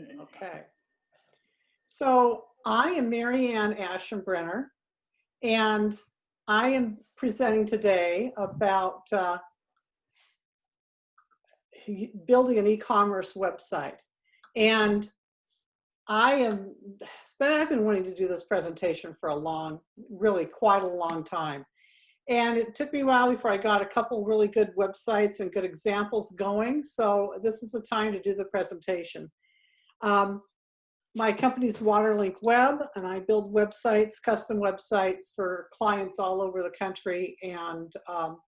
Okay. So I am Marianne Aschenbrenner, and I am presenting today about uh, building an e-commerce website. And I am, I've been wanting to do this presentation for a long, really quite a long time. And it took me a while before I got a couple really good websites and good examples going. So this is the time to do the presentation. Um, my company's Waterlink Web, and I build websites, custom websites for clients all over the country. And um,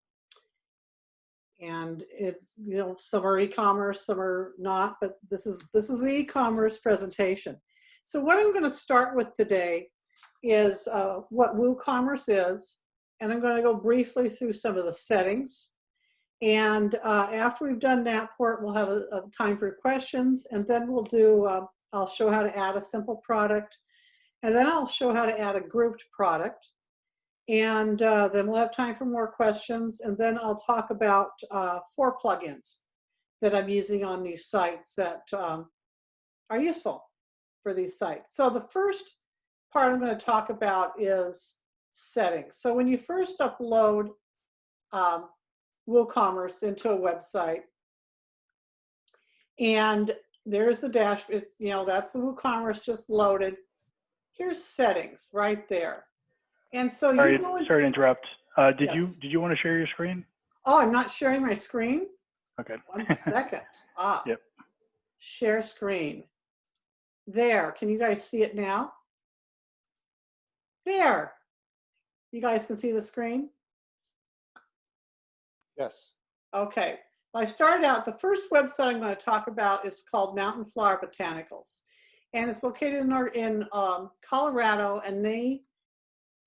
and it, you know, some are e-commerce, some are not, but this is this is the e-commerce presentation. So what I'm going to start with today is uh, what WooCommerce is, and I'm going to go briefly through some of the settings. And uh, after we've done that part, we'll have a, a time for questions, and then we'll do uh, I'll show how to add a simple product, and then I'll show how to add a grouped product. And uh, then we'll have time for more questions, and then I'll talk about uh, four plugins that I'm using on these sites that um, are useful for these sites. So the first part I'm going to talk about is settings. So when you first upload um, WooCommerce into a website, and there's the dash, it's, you know, that's the WooCommerce just loaded. Here's settings right there. And so Sorry, you go in- sorry to interrupt. Uh, did you did you want to share your screen? Oh, I'm not sharing my screen? Okay. One second. Ah. Yep. Share screen. There, can you guys see it now? There. You guys can see the screen? Yes. Okay. Well, I started out, the first website I'm going to talk about is called Mountain Flower Botanicals. And it's located in, our, in um, Colorado, and they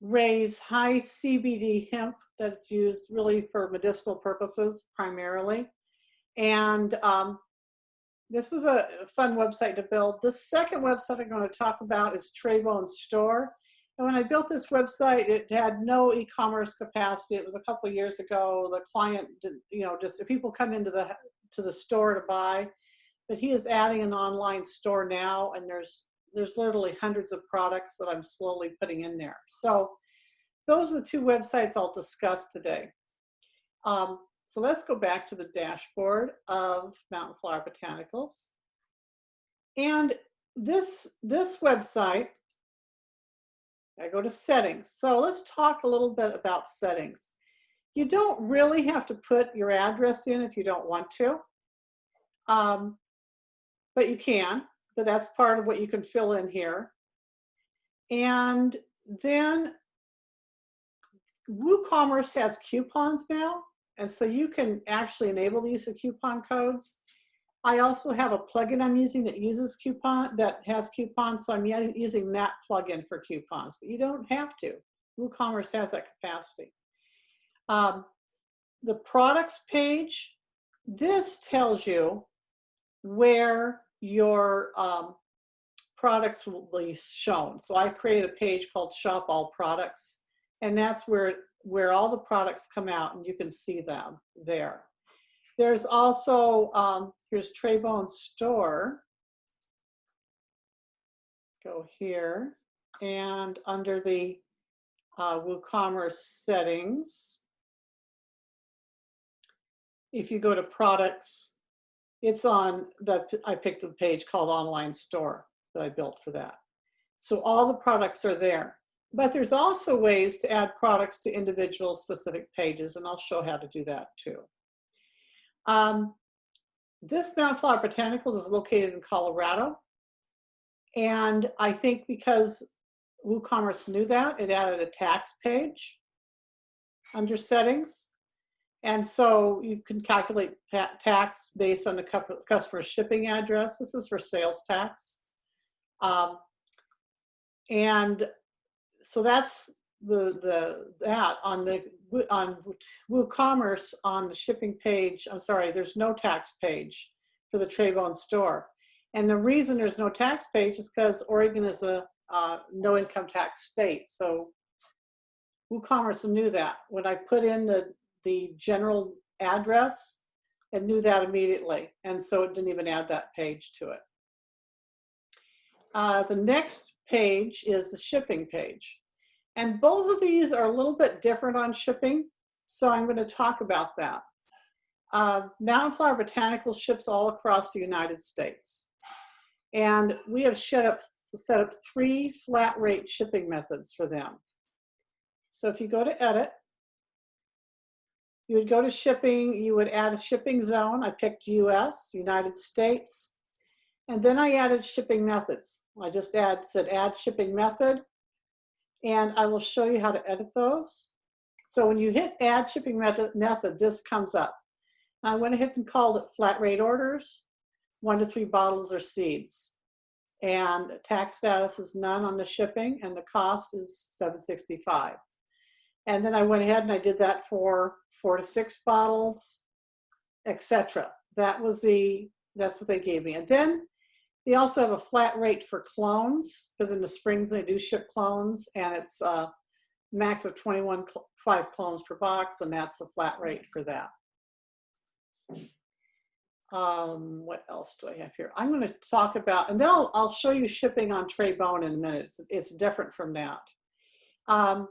raise high CBD hemp that's used really for medicinal purposes primarily. And um, this was a fun website to build. The second website I'm going to talk about is Traybone Store. And when I built this website, it had no e-commerce capacity. It was a couple years ago. The client, did, you know, just people come into the to the store to buy, but he is adding an online store now, and there's there's literally hundreds of products that I'm slowly putting in there. So those are the two websites I'll discuss today. Um, so let's go back to the dashboard of Mountain Flower Botanicals. And this, this website, I go to settings. So let's talk a little bit about settings. You don't really have to put your address in if you don't want to, um, but you can but that's part of what you can fill in here. And then WooCommerce has coupons now, and so you can actually enable the use of coupon codes. I also have a plugin I'm using that uses coupon, that has coupons, so I'm using that plugin for coupons, but you don't have to. WooCommerce has that capacity. Um, the products page, this tells you where your um, products will be shown. So I created a page called Shop All Products, and that's where, where all the products come out and you can see them there. There's also, um, here's Traybone Store. Go here, and under the uh, WooCommerce settings, if you go to products, it's on the, I picked a page called online store that I built for that. So all the products are there. But there's also ways to add products to individual specific pages, and I'll show how to do that too. Um, this Mountain Flower Botanicals is located in Colorado. And I think because WooCommerce knew that, it added a tax page under settings. And so you can calculate tax based on the customer's shipping address. This is for sales tax. Um, and so that's the the that on the on WooCommerce on the shipping page. I'm sorry, there's no tax page for the Traybone store, and the reason there's no tax page is because Oregon is a uh, no income tax state. So WooCommerce knew that when I put in the the general address, it knew that immediately, and so it didn't even add that page to it. Uh, the next page is the shipping page. And both of these are a little bit different on shipping, so I'm going to talk about that. Uh, Mountain Flower Botanicals ships all across the United States. And we have set up, set up three flat rate shipping methods for them. So if you go to edit, you would go to shipping, you would add a shipping zone. I picked US, United States. And then I added shipping methods. I just add, said add shipping method. And I will show you how to edit those. So when you hit add shipping method, method this comes up. I went ahead and called it flat rate orders, one to three bottles or seeds. And tax status is none on the shipping and the cost is 765. And then I went ahead and I did that for four to six bottles, etc. That was the, that's what they gave me. And then they also have a flat rate for clones because in the springs they do ship clones and it's a max of 21, cl five clones per box and that's the flat rate for that. Um, what else do I have here? I'm going to talk about, and then I'll, I'll show you shipping on Traybone in a minute. It's, it's different from that. Um,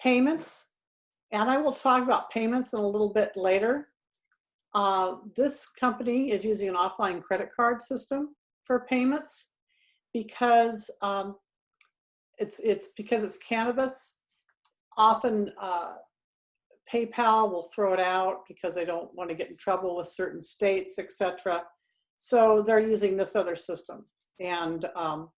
payments, and I will talk about payments in a little bit later. Uh, this company is using an offline credit card system for payments because um, it's it's because it's cannabis. Often uh, PayPal will throw it out because they don't want to get in trouble with certain states, etc. So they're using this other system. And um,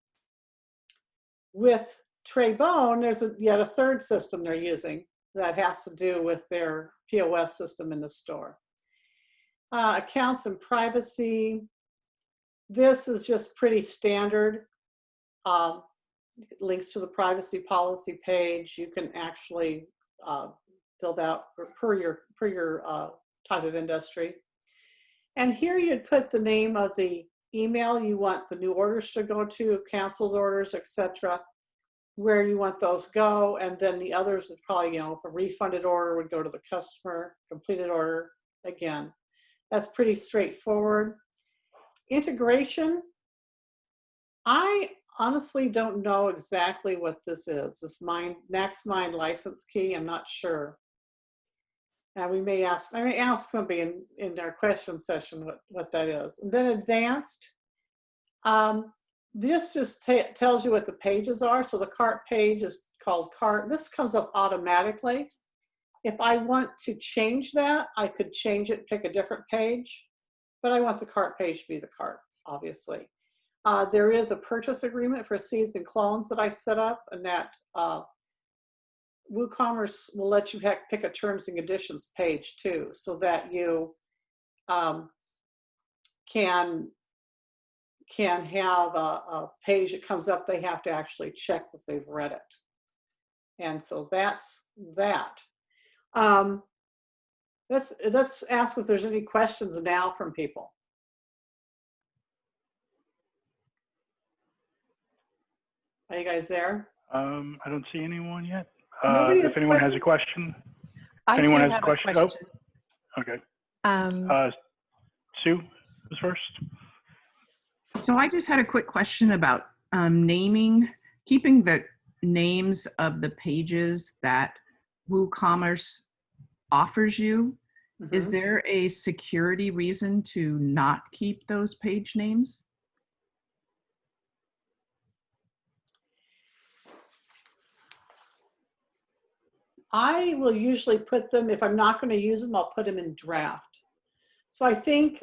with Traybone, there's a, yet a third system they're using that has to do with their POS system in the store. Uh, accounts and privacy. This is just pretty standard. Um, links to the privacy policy page. You can actually uh, filled out per your, per your uh, type of industry. And here you'd put the name of the email you want the new orders to go to, canceled orders, etc where you want those go, and then the others would probably, you know, a refunded order would go to the customer, completed order, again. That's pretty straightforward. Integration, I honestly don't know exactly what this is. This mind, MaxMind license key, I'm not sure. And we may ask, I may ask somebody in, in our question session what, what that is. And then advanced, um, this just tells you what the pages are. So the cart page is called cart. This comes up automatically. If I want to change that, I could change it, pick a different page, but I want the cart page to be the cart, obviously. Uh, there is a purchase agreement for seeds and clones that I set up and that uh, WooCommerce will let you pick a terms and conditions page too, so that you um, can can have a, a, page that comes up, they have to actually check that they've read it. And so that's that. Um, let's, let's ask if there's any questions now from people. Are you guys there? Um, I don't see anyone yet. Uh, if anyone has a question, I anyone do has a have question? Oh. okay. Um, Uh, Sue was first. So I just had a quick question about um, naming, keeping the names of the pages that WooCommerce offers you. Is Mhm. there a security reason to not keep those page names? I will usually put them, if I'm not going to use them, I'll put them in draft. So I think,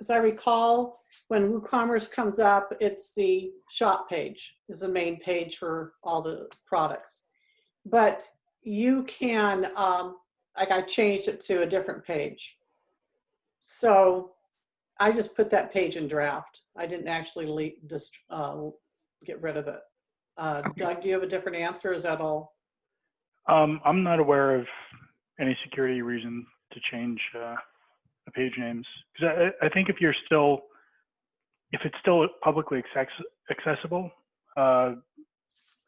as I recall, when WooCommerce comes up, it's the shop page is the main page for all the products. But you can, um, like I changed it to a different page. So I just put that page in draft. I didn't actually just uh, get rid of it. Uh, Okay. Doug, do you have a different answer? Is that all? Um, I'm not aware of any security reason to change uh, the page names because I, I think if you're still, if it's still publicly access accessible, uh,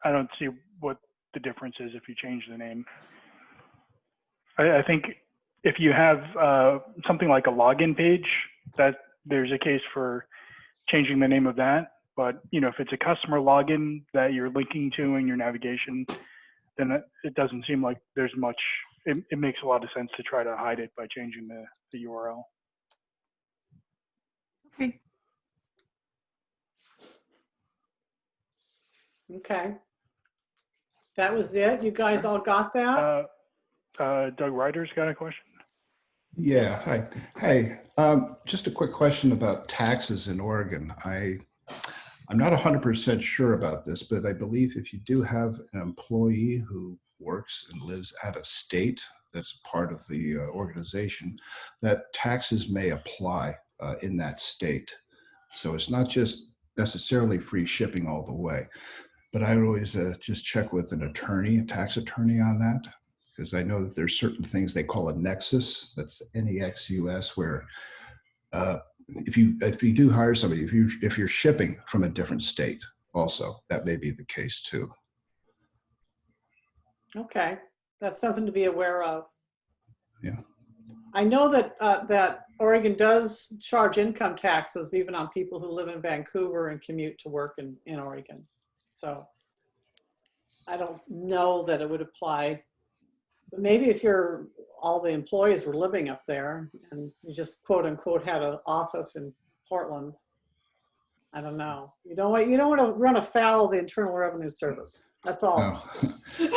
I don't see what the difference is if you change the name. I, I think if you have uh, something like a login page, that there's a case for changing the name of that. But, you know, if it's a customer login that you're linking to in your navigation, then it, it doesn't seem like there's much, it, it makes a lot of sense to try to hide it by changing the, the URL. Okay. Okay. That was it? You guys all got that? Uh, uh, Doug Ryder's got a question. Yeah, hi. Hey, um, just a quick question about taxes in Oregon. I, I'm not 100% sure about this, but I believe if you do have an employee who works and lives out of state that's part of the uh, organization, that taxes may apply uh, in that state. So it's not just necessarily free shipping all the way. But I would always uh, just check with an attorney, a tax attorney on that because I know that there's certain things they call a nexus. That's N-E-X-U-S, where uh, if you if you do hire somebody, if you if you're shipping from a different state, also that may be the case too. Okay, that's something to be aware of. Yeah. I know that, uh, that Oregon does charge income taxes even on people who live in Vancouver and commute to work in, in Oregon. So I don't know that it would apply. Maybe if you're, all the employees were living up there and you just quote unquote had an office in Portland. I don't know. You don't want, you don't want to run afoul of the Internal Revenue Service. That's all. No.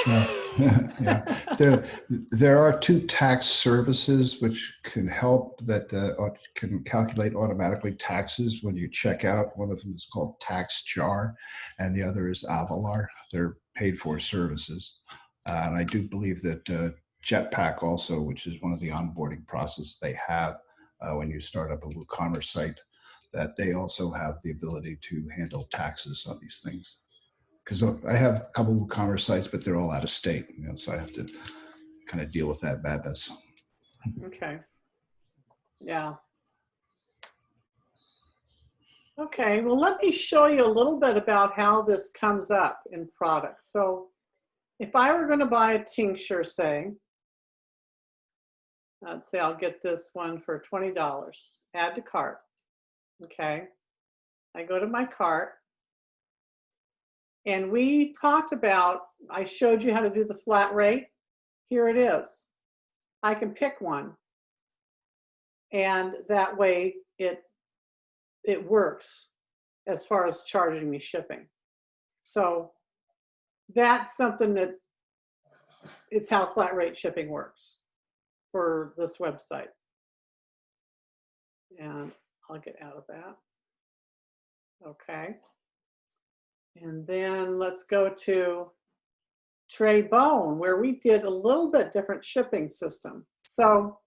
No. yeah. There, there are two tax services which can help that uh, can calculate automatically taxes when you check out. One of them is called TaxJar, and the other is Avalara. They're paid for services. Uh, and I do believe that uh, Jetpack also, which is one of the onboarding process they have uh, when you start up a WooCommerce site, that they also have the ability to handle taxes on these things because I have a couple WooCommerce sites, but they're all out of state, you know, so I have to kind of deal with that madness. Okay. Yeah. Okay, well, let me show you a little bit about how this comes up in products. So if I were going to buy a tincture, say, let's say I'll get this one for $20, add to cart. Okay. I go to my cart. And we talked about, I showed you how to do the flat rate. Here it is. I can pick one. And that way it, it works as far as charging me shipping. So that's something that is how flat rate shipping works for this website. And I'll get out of that. Okay. And then let's go to Trey Bone, where we did a little bit different shipping system. So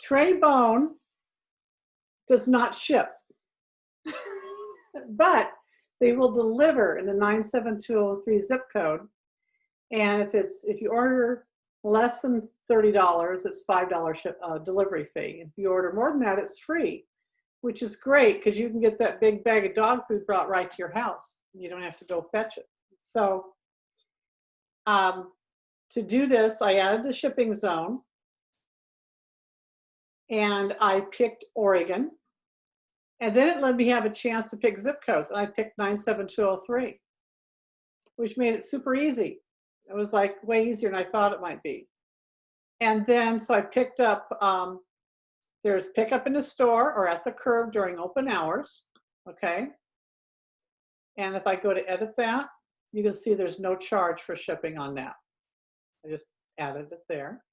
Trey Bone does not ship, but they will deliver in the 97203 zip code. And if it's if you order less than $30, it's $5 ship, uh, delivery fee. If you order more than that, it's free, which is great because you can get that big bag of dog food brought right to your house. You don't have to go fetch it. So um, to do this, I added the shipping zone and I picked Oregon. And then it let me have a chance to pick zip codes. And I picked 97203, which made it super easy. It was like way easier than I thought it might be. And then, so I picked up, um, there's pickup in the store or at the curb during open hours. Okay. And if I go to edit that, you can see there's no charge for shipping on that. I just added it there.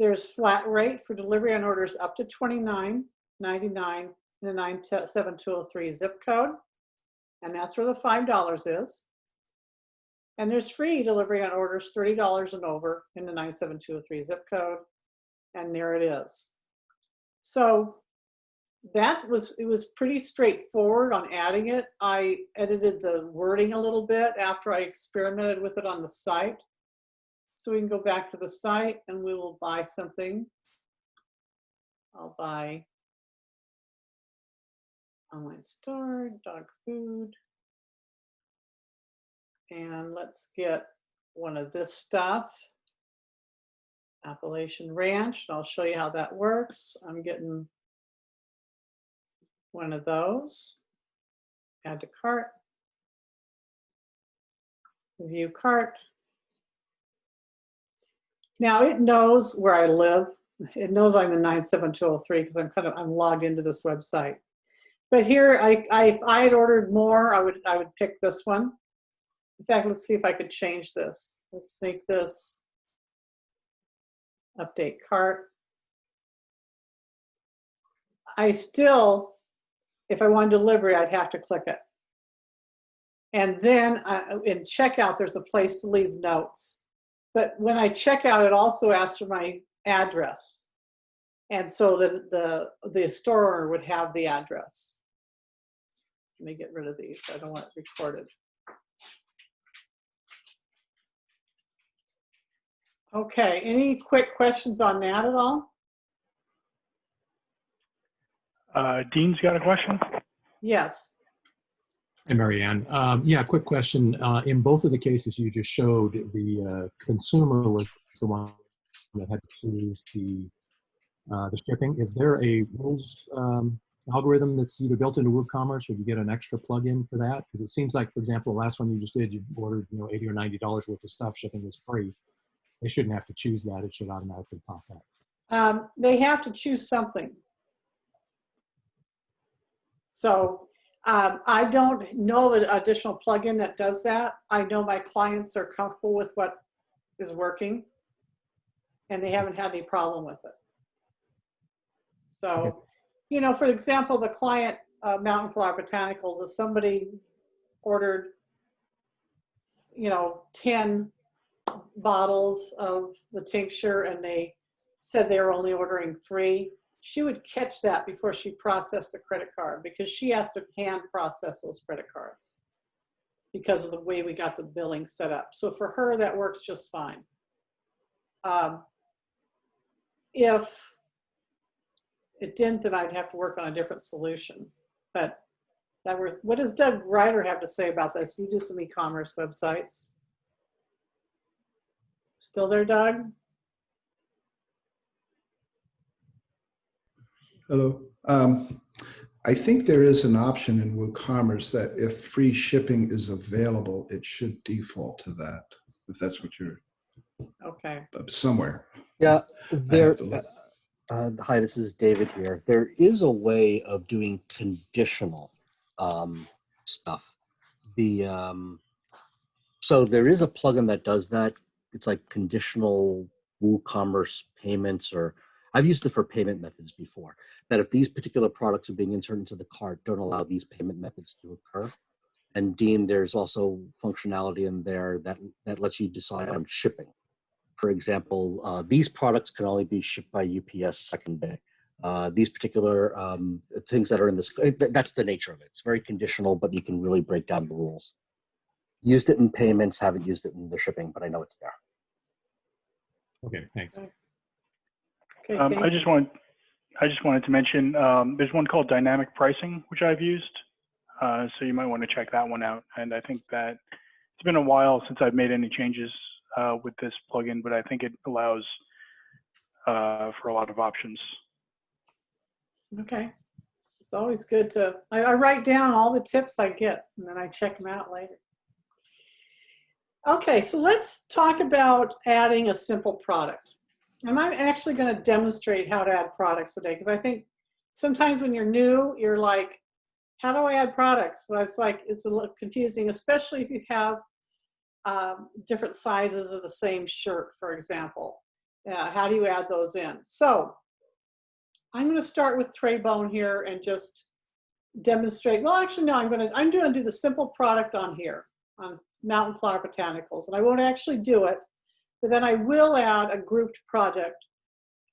There's flat rate for delivery on orders up to $29.99 in the 97203 zip code. And that's where the $5 is. And there's free delivery on orders $30 and over in the 97203 zip code. And there it is. So that was, it was pretty straightforward on adding it. I edited the wording a little bit after I experimented with it on the site. So we can go back to the site and we will buy something. I'll buy online store, dog food. And let's get one of this stuff. Appalachian Ranch, and I'll show you how that works. I'm getting one of those. Add to cart. View cart. Now it knows where I live. It knows I'm in 97203 because I'm kind of, I'm logged into this website. But here, I, I, if I had ordered more, I would, I would pick this one. In fact, let's see if I could change this. Let's make this update cart. I still, if I wanted delivery, I'd have to click it. And then uh, in checkout, there's a place to leave notes. But when I check out, it also asks for my address. And so the, the, the store owner would have the address. Let me get rid of these. I don't want it recorded. Okay, any quick questions on that at all? Uh, Dean's got a question. Yes. Hey, Marianne. Um, yeah, quick question. Uh, in both of the cases you just showed, the uh, consumer was the one that had to choose the uh, the shipping. Is there a rules um, algorithm that's either built into WooCommerce or do you get an extra plugin for that? Because it seems like, for example, the last one you just did, you ordered you know 80 or 90 dollars worth of stuff, shipping was free. They shouldn't have to choose that. It should automatically pop up. Um, they have to choose something. So um, I don't know an additional plugin that does that. I know my clients are comfortable with what is working and they haven't had any problem with it. So, you know, for example, the client, uh, Mountain Flower Botanicals, if somebody ordered, you know, 10 bottles of the tincture and they said they were only ordering three, she would catch that before she processed the credit card because she has to hand process those credit cards because of the way we got the billing set up. So for her, that works just fine. Um, if it didn't, then I'd have to work on a different solution. But that was, what does Doug Ryder have to say about this? You do some e-commerce websites. Still there, Doug? Hello. Um, I think there is an option in WooCommerce that if free shipping is available, it should default to that, if that's what you're, Okay. somewhere. Yeah, there. Uh, hi, this is David here. There is a way of doing conditional um, stuff. The um, so there is a plugin that does that. It's like conditional WooCommerce payments, or I've used it for payment methods before. That if these particular products are being inserted into the cart, don't allow these payment methods to occur. And Dean, there's also functionality in there that that lets you decide on shipping. For example, uh, these products can only be shipped by UPS second day. Uh, these particular um, things that are in this, that's the nature of it. It's very conditional, but you can really break down the rules. Used it in payments, haven't used it in the shipping, but I know it's there. Okay, thanks. Okay, Um, thank I just want, I just wanted to mention, um, there's one called dynamic pricing, which I've used. Uh, so you might want to check that one out. And I think that it's been a while since I've made any changes uh, with this plugin, but I think it allows uh, for a lot of options. Okay. It's always good to, I, I write down all the tips I get and then I check them out later. Okay, so let's talk about adding a simple product. And I'm actually going to demonstrate how to add products today because I think sometimes when you're new, you're like, how do I add products? So it's like, it's a little confusing, especially if you have um, different sizes of the same shirt, for example. Uh, how do you add those in? So I'm going to start with tray bone here and just demonstrate. Well, actually, no, I'm going to, I'm going to do the simple product on here on Mountain Flower Botanicals. And I won't actually do it, but then I will add a grouped project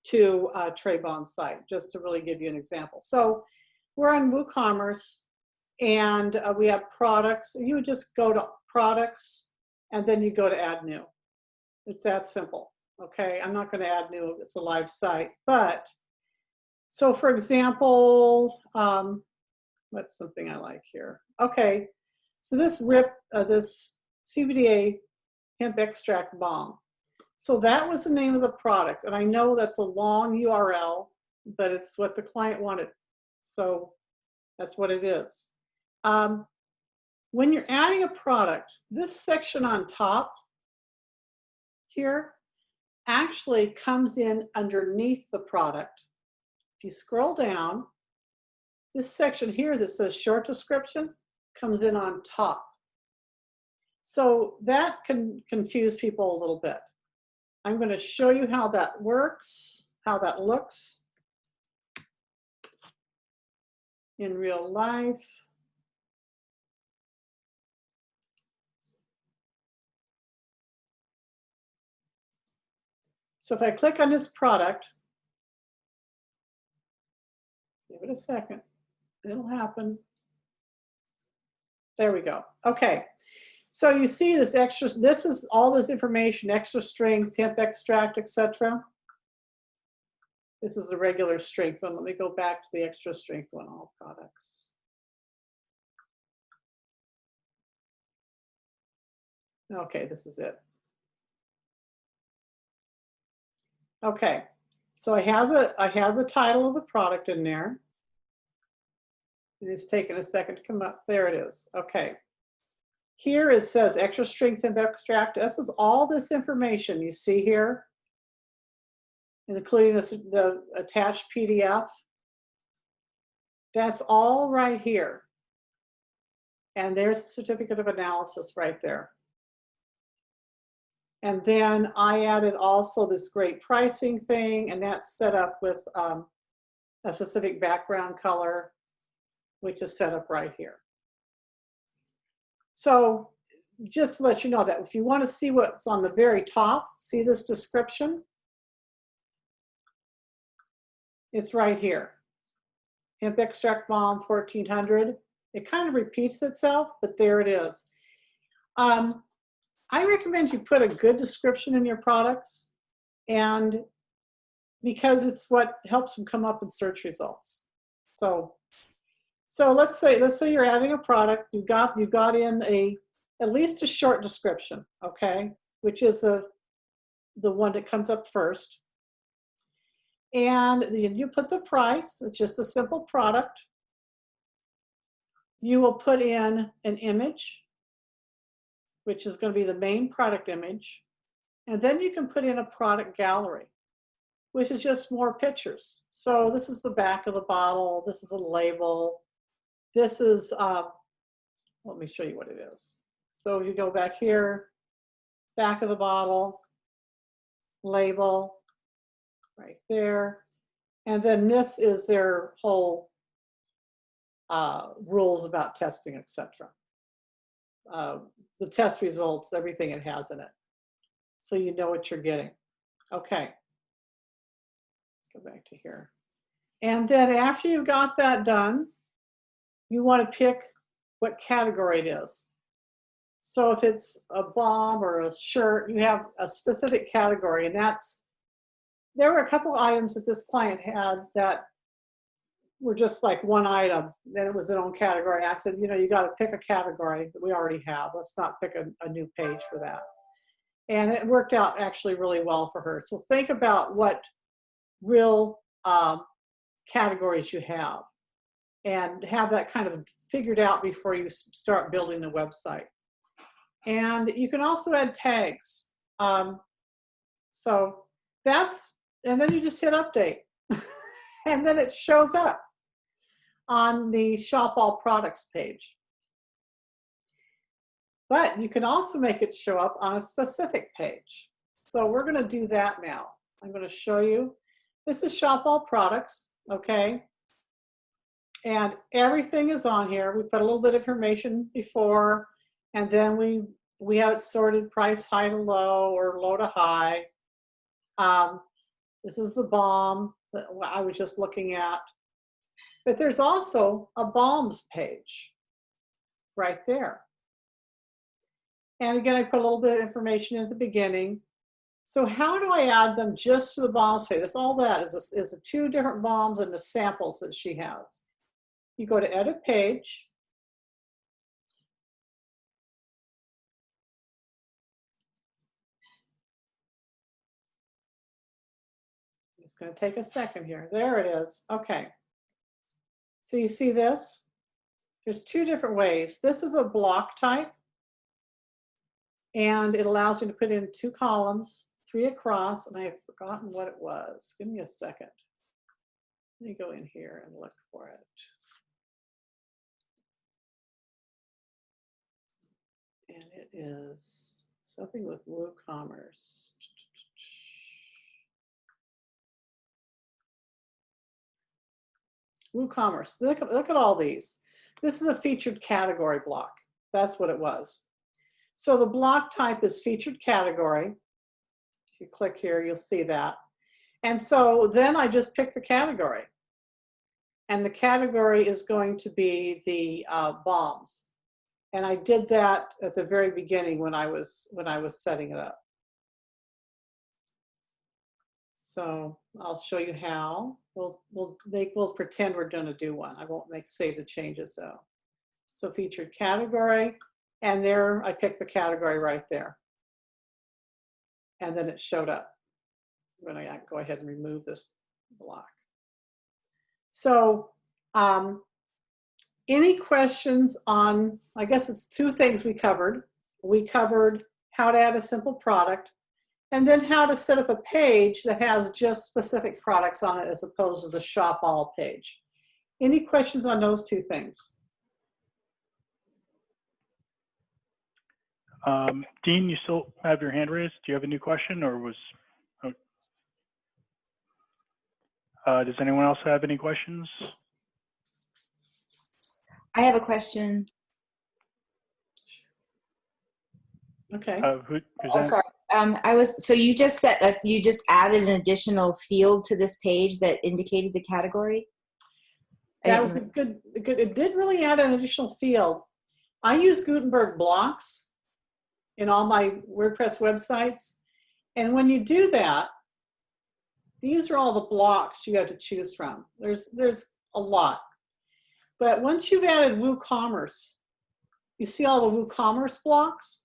to uh, Tray Bone's site, just to really give you an example. So we're on WooCommerce and uh, we have products. You would just go to products and then you go to add new. It's that simple. Okay, I'm not going to add new, it's a live site, but so for example, um, what's something I like here? Okay, so this RIP, uh, this CBDA hemp extract balm. So that was the name of the product. And I know that's a long URL, but it's what the client wanted. So that's what it is. Um, when you're adding a product, this section on top here actually comes in underneath the product. If you scroll down, this section here that says short description comes in on top. So that can confuse people a little bit. I'm going to show you how that works, how that looks in real life. So if I click on this product, give it a second, it'll happen. There we go. Okay. So you see this extra, this is all this information, extra strength, hemp extract, etc. This is the regular strength one. Let me go back to the extra strength one, all products. Okay, this is it. Okay, so I have the I have the title of the product in there. It is taking a second to come up. There it is. Okay. Here it says extra strength hemp extract. This is all this information you see here, including this, the attached PDF. That's all right here. And there's a certificate of analysis right there. And then I added also this great pricing thing, and that's set up with um, a specific background color, which is set up right here. So just to let you know that if you want to see what's on the very top, see this description? It's right here. Hemp extract balm 1400. It kind of repeats itself, but there it is. Um, I recommend you put a good description in your products and because it's what helps them come up in search results. So, so let's say, let's say you're adding a product, you got, you got in a, at least a short description, okay? Which is a, the one that comes up first. And then you put the price, it's just a simple product. You will put in an image which is going to be the main product image. And then you can put in a product gallery, which is just more pictures. So this is the back of the bottle. This is a label. This is, um, let me show you what it is. So you go back here, back of the bottle, label, right there. And then this is their whole uh, rules about testing, etc. Uh, the test results, everything it has in it. So you know what you're getting. Okay. Go back to here. And then after you've got that done, you want to pick what category it is. So if it's a balm or a shirt, you have a specific category and that's, there were a couple items that this client had that were just like one item, then it was their own category. I said, you know, you got to pick a category that we already have. Let's not pick a, a new page for that. And it worked out actually really well for her. So think about what real um, categories you have and have that kind of figured out before you start building the website. And you can also add tags. Um, so that's, and then you just hit update. and then it shows up on the Shop All Products page. But you can also make it show up on a specific page. So we're going to do that now. I'm going to show you. This is Shop All Products, okay? And everything is on here. We put a little bit of information before, and then we we have it sorted price high to low or low to high. Um, this is the balm that I was just looking at. But there's also a balms page right there. And again, I put a little bit of information at the beginning. So how do I add them just to the balms page? That's all that is, a, is the two different balms and the samples that she has. You go to edit page. It's going to take a second here. There it is. Okay. So you see this? There's two different ways. This is a block type. And it allows me to put in two columns, three across, and I have forgotten what it was. Give me a second. Let me go in here and look for it. And it is something with WooCommerce. WooCommerce. Look at, look at all these. This is a featured category block. That's what it was. So the block type is featured category. If you click here, you'll see that. And so then I just pick the category. And the category is going to be the uh, balms. And I did that at the very beginning when I was when I was setting it up. So I'll show you how. We'll we'll make we'll pretend we're to do one. I won't make say the changes though. So featured category, and there I picked the category right there. And then it showed up. I'm to go ahead and remove this block. So um, any questions on, I guess it's two things we covered. We covered how to add a simple product and then how to set up a page that has just specific products on it as opposed to the shop all page. Any questions on those two things? Um, Dean, you still have your hand raised? Do you have a new question or was, oh. uh, does anyone else have any questions? I have a question. Okay. Uh, who, who's Oh, that? sorry. Um, I was, so you just set, a, you just added an additional field to this page that indicated the category? That was a good, a good, it did really add an additional field. I use Gutenberg blocks in all my WordPress websites. And when you do that, these are all the blocks you have to choose from. There's, there's a lot. But once you've added WooCommerce, you see all the WooCommerce blocks?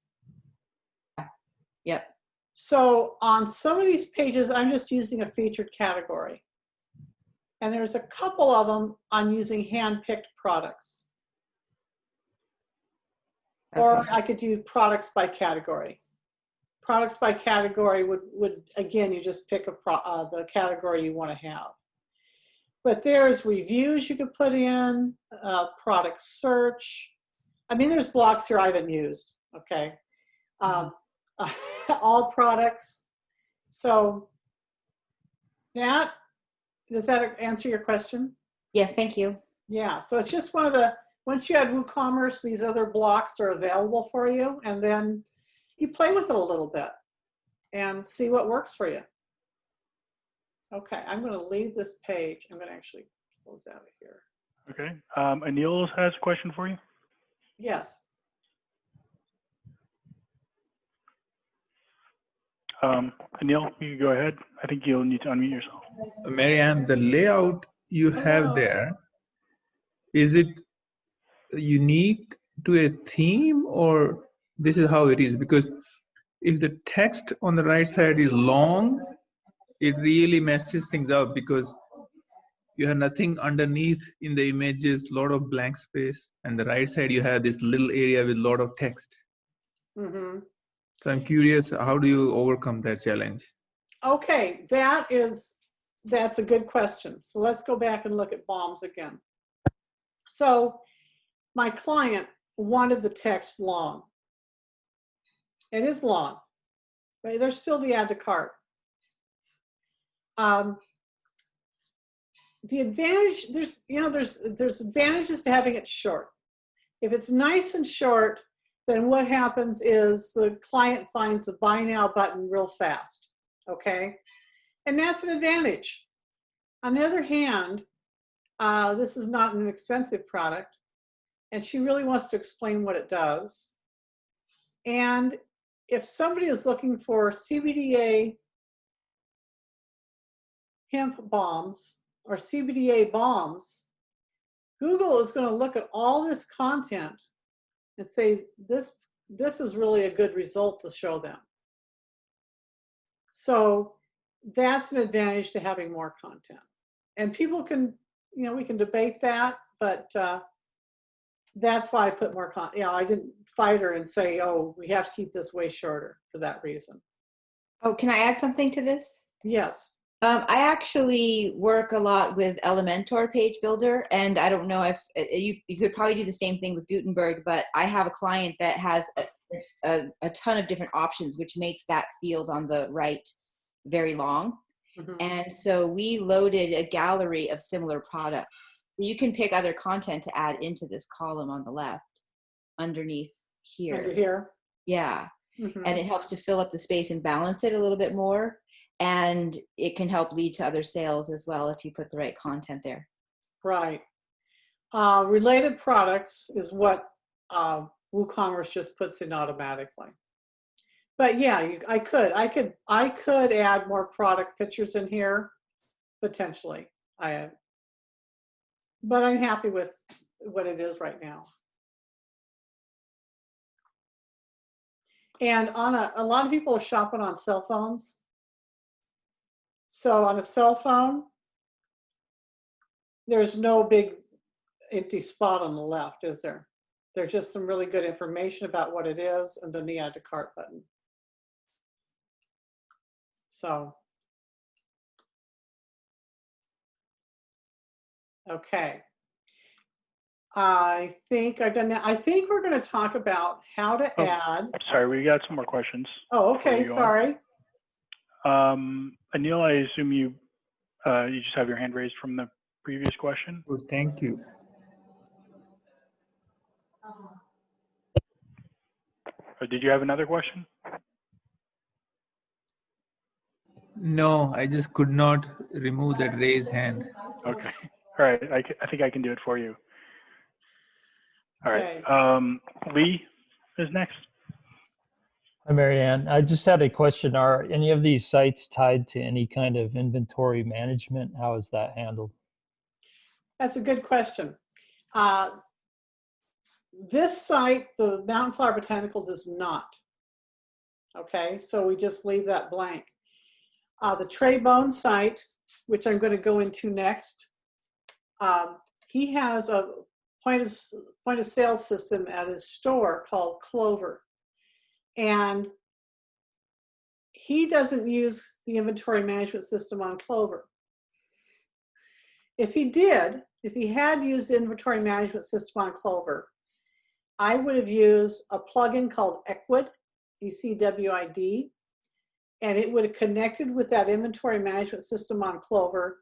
So on some of these pages, I'm just using a featured category. And there's a couple of them I'm using hand-picked products. Or I could do products by category. Products by category would, would again, you just pick a pro, uh, the category you want to have. But there's reviews you could put in, uh, product search. I mean, there's blocks here I haven't used, okay? Um, all products. So that, does that answer your question? Yes, thank you. Yeah, so it's just one of the, once you add WooCommerce, these other blocks are available for you, and then you play with it a little bit and see what works for you. Okay, I'm going to leave this page. I'm going to actually close out of here. Okay. Um, Anil has a question for you. Yes. Um, Anil, you go ahead. I think you'll need to unmute yourself. Marianne, the layout you have there, is it unique to a theme or this is how it is? Because if the text on the right side is long, it really messes things up because you have nothing underneath in the images, lot of blank space, and the right side you have this little area with lot of text. hmm So I'm curious, how do you overcome that challenge? Okay, that is, that's a good question. So let's go back and look at balms again. So my client wanted the text long. It is long, but there's still the add to cart. Um, the advantage, there's, you know, there's, there's advantages to having it short. If it's nice and short, then what happens is the client finds the buy now button real fast okay? And that's an advantage. On the other hand, uh, this is not an expensive product, and she really wants to explain what it does. And if somebody is looking for CBDA hemp balms or CBDA balms, Google is going to look at all this content and say, this, this is really a good result to show them. So that's an advantage to having more content. And people can, you know, we can debate that, but uh, That's why I put more con, you know, I didn't fight her and say, oh, we have to keep this way shorter for that reason. Oh, can I add something to this? Yes. Um, I actually work a lot with Elementor Page Builder, and I don't know if uh, you, you could probably do the same thing with Gutenberg, but I have a client that has a, a, a ton of different options, which makes that field on the right very long. Mhm. And so we loaded a gallery of similar products. So you can pick other content to add into this column on the left underneath Under here. here. Yeah Mhm. and it helps to fill up the space and balance it a little bit more and it can help lead to other sales as well if you put the right content there Right. Uh, related products is what uh, WooCommerce just puts in automatically. But yeah, you, I could, I could, I could add more product pictures in here, potentially. I, but I'm happy with what it is right now. And on a, a lot of people are shopping on cell phones. So on a cell phone, there's no big empty spot on the left, is there? There's just some really good information about what it is and then the add to cart button. So. Okay. I think I've done that. I think we're going to talk about how to Oh. add. Sorry, we got some more questions. Oh, okay, Sorry. on. Sorry. Um, Anil, I assume you, uh, you just have your hand raised from the previous question? Good, thank you. Or did you have another question? No, I just could not remove that raised hand. Okay, all right, I, I think I can do it for you. All right, um, Lee is next. Hi, Marianne. I just had a question. Are any of these sites tied to any kind of inventory management? How is that handled? That's a good question. Uh, This site, the Mountain Flower Botanicals is not. Okay, so we just leave that blank. Uh, The Trey Bone site, which I'm going to go into next, um, he has a point of, point of sale system at his store called Clover. And he doesn't use the inventory management system on Clover. If he did, if he had used the inventory management system on Clover, I would have used a plugin called Ecwid, E-C-W-I-D, and it would have connected with that inventory management system on Clover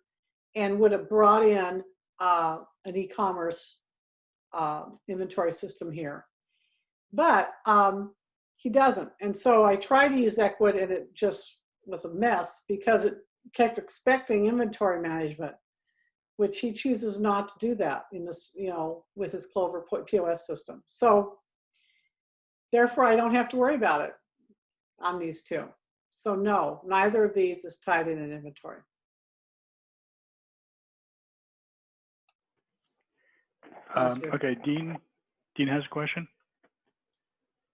and would have brought in uh, an e-commerce uh, inventory system here. But um, he doesn't. And so I tried to use Ecwid and it just was a mess because it kept expecting inventory management which he chooses not to do that in this, you know, with his Clover po- POS system. So therefore, I don't have to worry about it on these two. So no, neither of these is tied in an inventory. Um, okay, Dean, Dean has a question?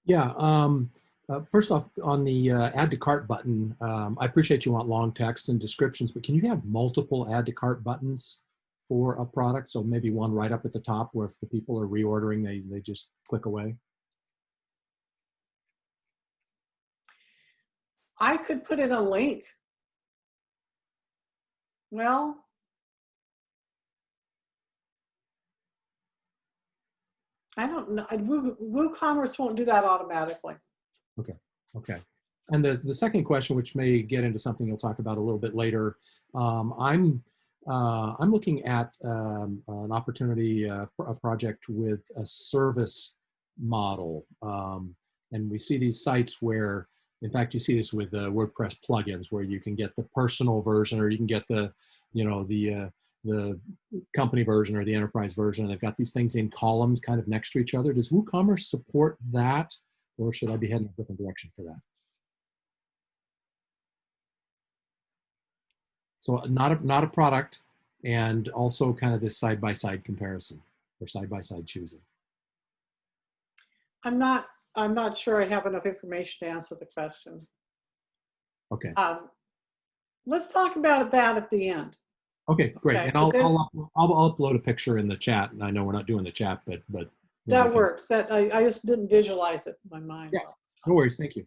Yeah. Um, uh, first off, on the uh, add to cart button, um, I appreciate you want long text and descriptions, but can you have multiple add to cart buttons for a product? So maybe one right up at the top where if the people are reordering, they, they just click away. I could put in a link. Well, I don't know. Woo- WooCommerce won't do that automatically. Okay. Okay. And the, the second question, which may get into something you'll talk about a little bit later, um, I'm uh, I'm looking at um, an opportunity, uh, a project with a service model, um, and we see these sites where, in fact, you see this with uh, WordPress plugins, where you can get the personal version, or you can get the, you know, the uh, the company version or the enterprise version. They've got these things in columns, kind of next to each other. Does WooCommerce support that? or should I be heading a different direction for that? So not a, not a product and also kind of this side-by-side comparison or side-by-side choosing. I'm not, I'm not sure I have enough information to answer the question. Okay, Um, let's talk about that at the end. Okay, great. Okay, And I'll, but I'll, up- I'll, I'll upload a picture in the chat and I know we're not doing the chat, but, but Yeah, I That can- works. That, I, I just didn't visualize it in my mind. Yeah. No worries, thank you.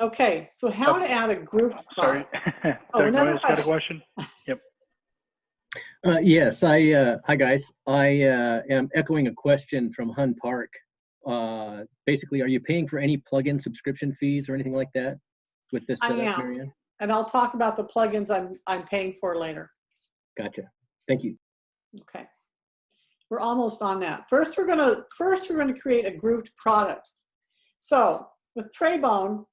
Okay, so how to add a group Sorry. product. Doug another Noyes got a question? Uh, yes, I, uh, hi guys. I, uh, am echoing a question from Hun Park. Uh, basically, are you paying for any plugin subscription fees or anything like that with this I setup, am. Marianne? And I'll talk about the plugins I'm, I'm paying for later. Gotcha. Thank you. Okay. We're almost on that. First, we're gonna, first, we're gonna create a grouped product. So with Traybone,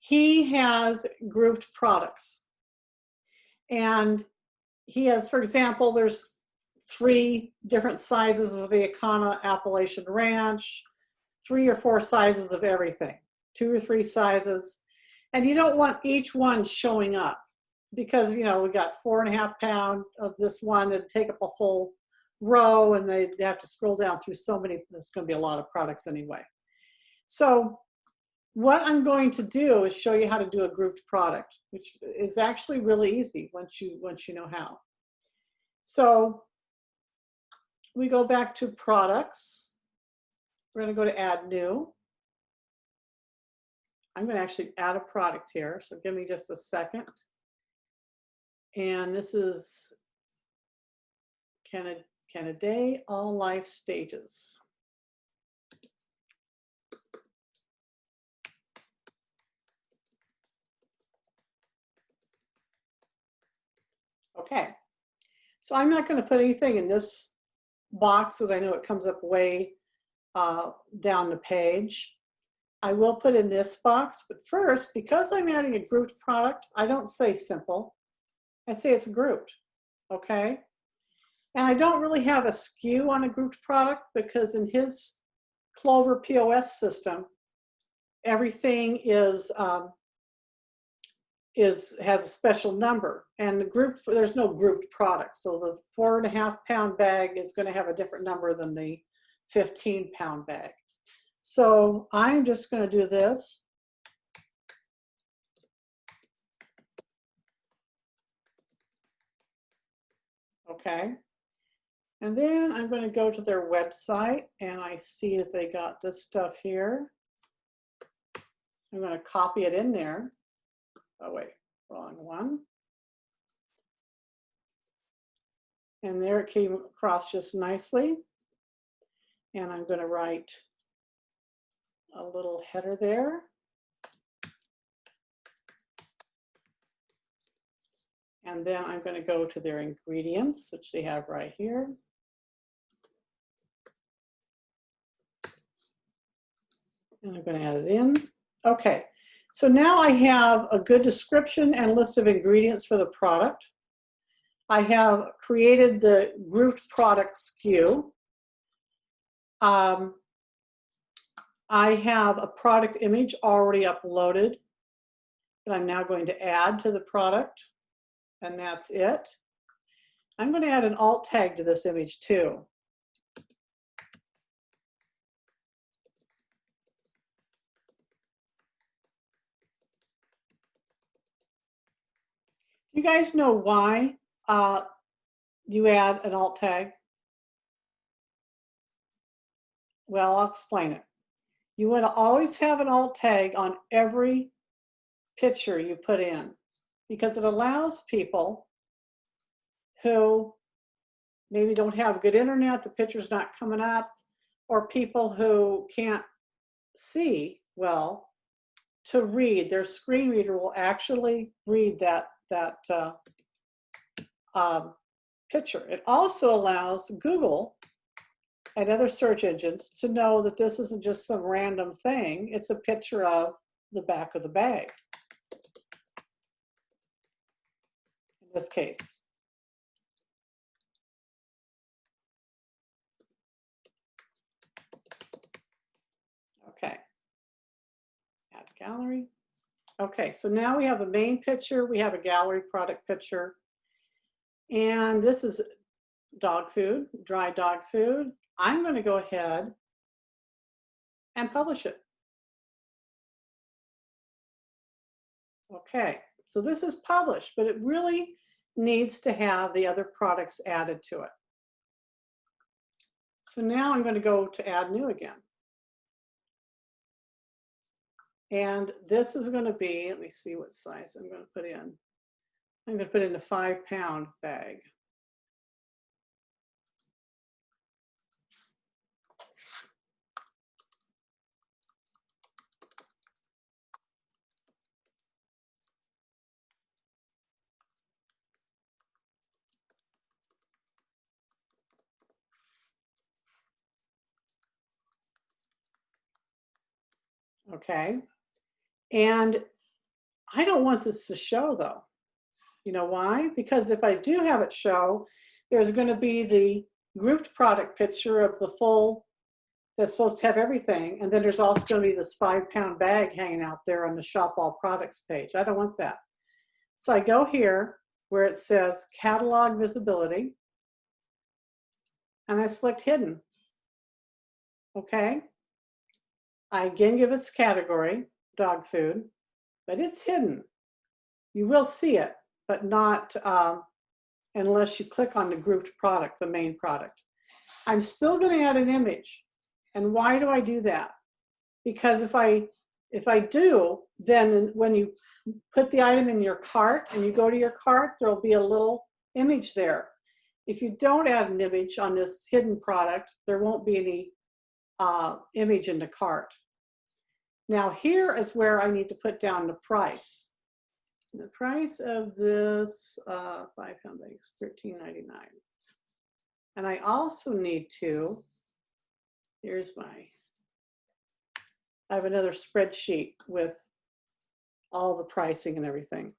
he has grouped products. And he has, for example, there's three different sizes of the Econo Appalachian Ranch, three or four sizes of everything, two or three sizes. And you don't want each one showing up because, you know, we got four and a half pound of this one and take up a full row and they they have to scroll down through so many, there's gonna be a lot of products anyway. So what I'm going to do is show you how to do a grouped product, which is actually really easy once you, once you know how. So we go back to products. We're gonna go to add new. I'm gonna actually add a product here, so give me just a second. And this is Canada, Canada, Day all life stages. Okay, so I'm not gonna put anything in this box because I know it comes up way uh, down the page. I will put in this box, but first, because I'm adding a grouped product, I don't say simple. I say it's grouped, okay? And I don't really have a SKU on a grouped product because in his Clover POS system, everything is um, is has a special number and the group there's no grouped product so the four and a half pound bag is going to have a different number than the 15 pound bag so i'm just going to do this okay and then i'm going to go to their website and i see that they got this stuff here i'm going to copy it in there oh wait, wrong one. And there it came across just nicely. And I'm gonna write a little header there. And then I'm gonna go to their ingredients, which they have right here. And I'm gonna add it in. Okay, so now I have a good description and list of ingredients for the product. I have created the grouped product SKU. Um, I have a product image already uploaded that I'm now going to add to the product, and that's it. I'm going to add an alt tag to this image too. You guys know why uh, you add an alt tag? Well, I'll explain it. You want to always have an alt tag on every picture you put in because it allows people who maybe don't have good internet, the picture's not coming up, or people who can't see well to read. Their screen reader will actually read that that uh, um, picture. It also allows Google and other search engines to know that this isn't just some random thing. It's a picture of the back of the bag. In this case. Okay. Add gallery. Okay, so now we have a main picture, we have a gallery product picture. And this is dog food, dry dog food. I'm gonna go ahead and publish it. Okay, so this is published, but it really needs to have the other products added to it. So now I'm going to go to add new again. And this is going to be, let me see what size I'm going to put in. I'm going to put in the five pound bag. Okay. And I don't want this to show though. You know why? Because if I do have it show, there's going to be the grouped product picture of the full that's supposed to have everything. And then there's also going to be this five pound bag hanging out there on the shop all products page. I don't want that. So I go here where it says catalog visibility and I select hidden. Okay. I again give its category, dog food, but it's hidden. You will see it, but not um, unless you click on the grouped product, the main product. I'm still going to add an image. And why do I do that? Because if I if I do, then when you put the item in your cart and you go to your cart, there'll be a little image there. If you don't add an image on this hidden product, there won't be any uh, image in the cart. Now here is where I need to put down the price. The price of this uh, five pound bag is $13.99. And I also need to, here's my, I have another spreadsheet with all the pricing and everything.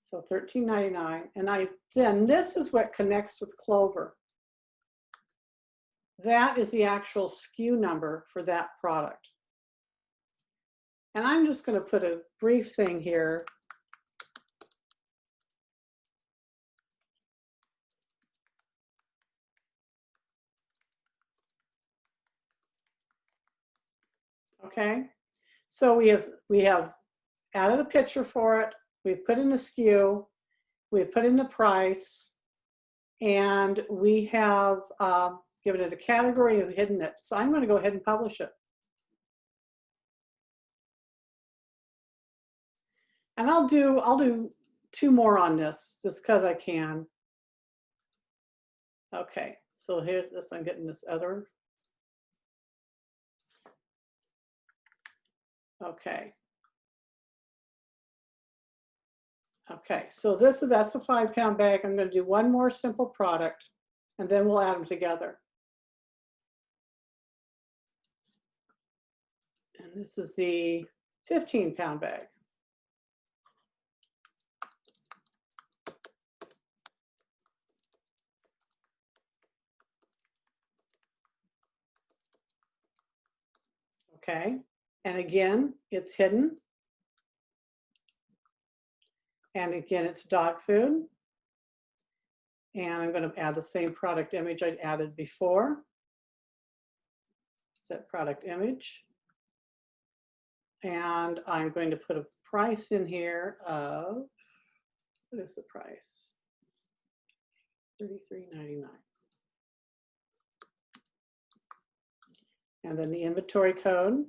So $13.99. And I then this is what connects with Clover. That is the actual SKU number for that product. And I'm just going to put a brief thing here. Okay, so we have we have added a picture for it. We've put in a SKU. We've put in the price, and we have uh, given it a category and hidden it. So I'm going to go ahead and publish it. And I'll do, I'll do two more on this just because I can. Okay, so here's this, I'm getting this other. Okay. Okay, so this is, that's a five pound bag. I'm gonna do one more simple product and then we'll add them together. And this is the 15 pound bag. Okay, and again, it's hidden. And again, it's dog food. And I'm going to add the same product image I'd added before. Set product image. And I'm going to put a price in here of, what is the price? $33.99. And then the inventory code.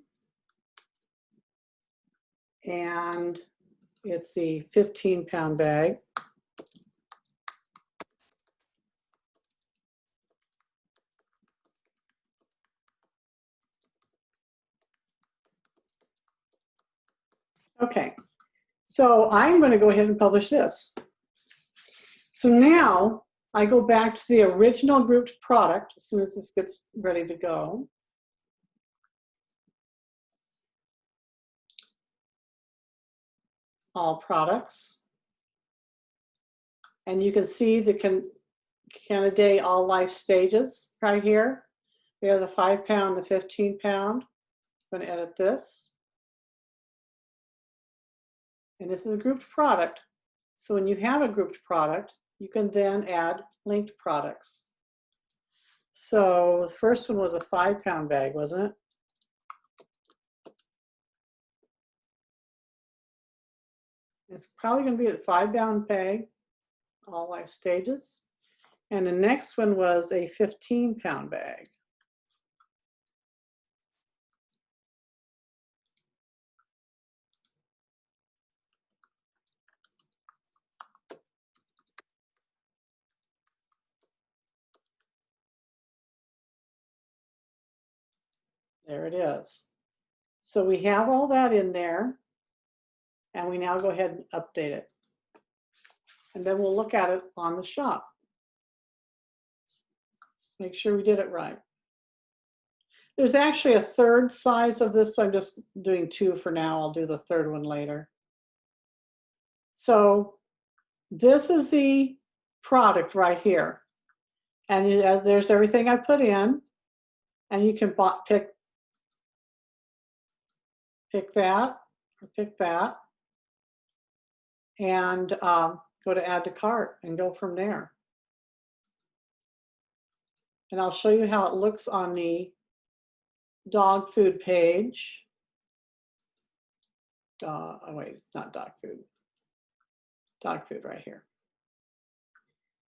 And it's the 15 pound bag. Okay, so I'm going to go ahead and publish this. So now I go back to the original grouped product as soon as this gets ready to go. All products. And you can see the can, Canidae all life stages right here. We have the five pound, the 15 pound. I'm going to edit this and this is a grouped product. So when you have a grouped product, you can then add linked products. So the first one was a five pound bag, wasn't it? It's probably going to be a five pound bag, all life stages. And the next one was a 15 pound bag. There it is. So we have all that in there. And we now go ahead and update it. And then we'll look at it on the shop. Make sure we did it right. There's actually a third size of this. I'm just doing two for now. I'll do the third one later. So this is the product right here. And as there's everything I put in. And you can pick pick that, pick that, and um, go to add to cart and go from there. And I'll show you how it looks on the dog food page. Dog, oh wait, it's not dog food. Dog food right here.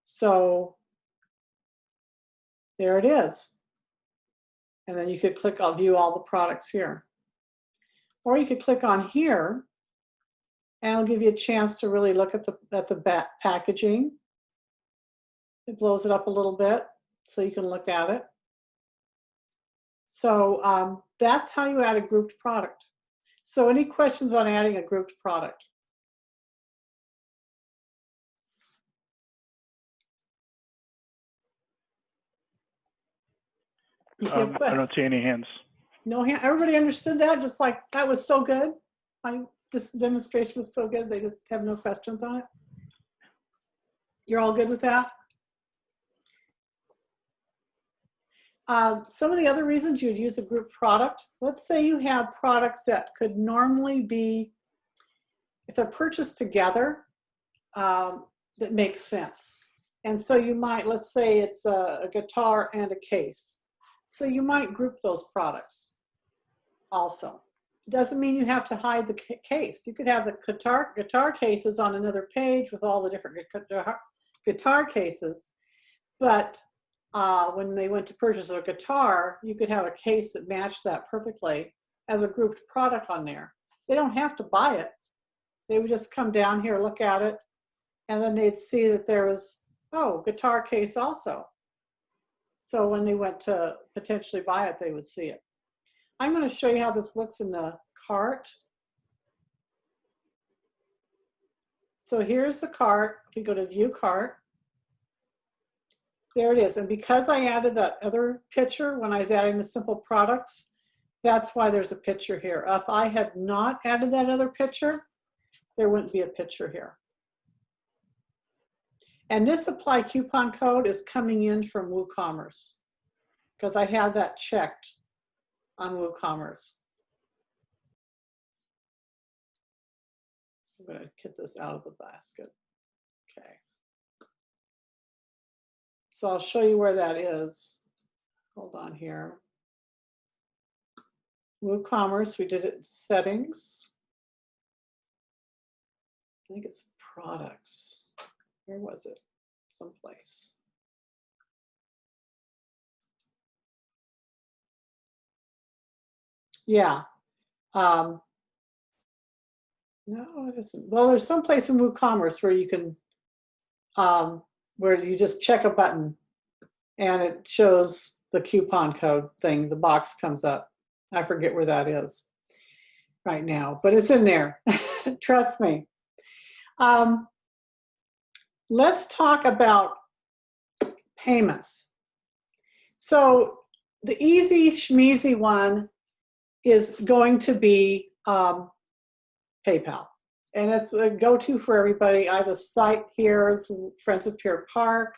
So there it is. And then you could click, I'll view all the products here. Or you could click on here and it'll give you a chance to really look at the, at the packaging. It blows it up a little bit so you can look at it. So um, that's how you add a grouped product. So any questions on adding a grouped product? Um, I don't see any hands. No, hand- everybody understood that, just like, that was so good. My this demonstration was so good, they just have no questions on it. You're all good with that? Uh, Some of the other reasons you'd use a group product, let's say you have products that could normally be, if they're purchased together, um, that makes sense. And so you might, let's say it's a a guitar and a case. So you might group those products also. It Doesn't mean you have to hide the case. You could have the guitar, guitar cases on another page with all the different guitar, cases. But uh, when they went to purchase a guitar, you could have a case that matched that perfectly as a grouped product on there. They don't have to buy it. They would just come down here, look at it, and then they'd see that there was, oh, guitar case also. So when they went to potentially buy it, they would see it. I'm going to show you how this looks in the cart. So here's the cart. If we go to view cart, there it is. And because I added that other picture when I was adding the simple products, that's why there's a picture here. If I had not added that other picture, there wouldn't be a picture here. And this apply coupon code is coming in from WooCommerce because I have that checked on WooCommerce. I'm gonna get this out of the basket. Okay. So I'll show you where that is. Hold on here. WooCommerce, we did it in settings. I think it's products. Where was it? Someplace. Yeah. Um, no, it isn't. Well, there's some place in WooCommerce where you can, um, where you just check a button and it shows the coupon code thing. The box comes up. I forget where that is right now, but it's in there. Trust me. Um, let's talk about payments. So the easy schmeezy one is going to be um, PayPal. And it's a go-to for everybody. I have a site here, this is Friends of Pier Park.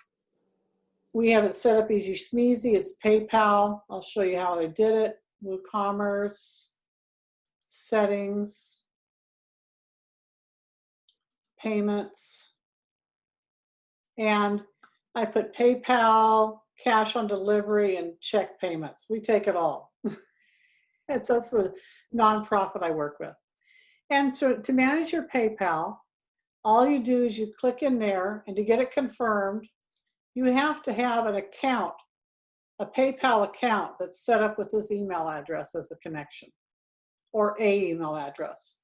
We have it set up easy schmeezy, it's PayPal. I'll show you how I did it. WooCommerce, settings, payments. And I put PayPal, cash on delivery, and check payments. We take it all. That's the nonprofit I work with. And so to manage your PayPal, all you do is you click in there and to get it confirmed, you have to have an account, a PayPal account that's set up with this email address as a connection or a email address.